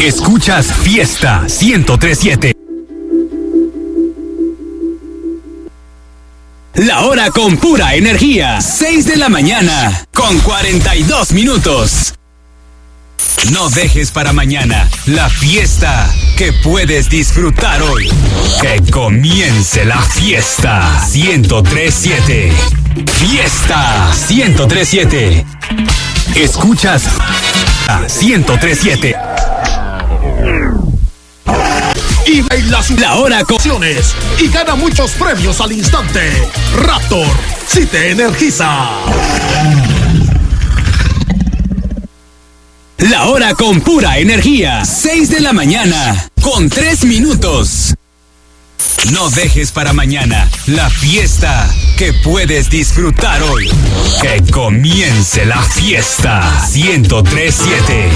Escuchas Fiesta 1037. La hora con pura energía. 6 de la mañana con 42 minutos. No dejes para mañana la fiesta que puedes disfrutar hoy. Que comience la fiesta 1037. Fiesta 1037. Escuchas 1037. Y baila su La hora con opciones y gana muchos premios al instante. Raptor, si te energiza. La hora con pura energía. 6 de la mañana con 3 minutos. No dejes para mañana la fiesta que puedes disfrutar hoy. Que comience la fiesta 1037.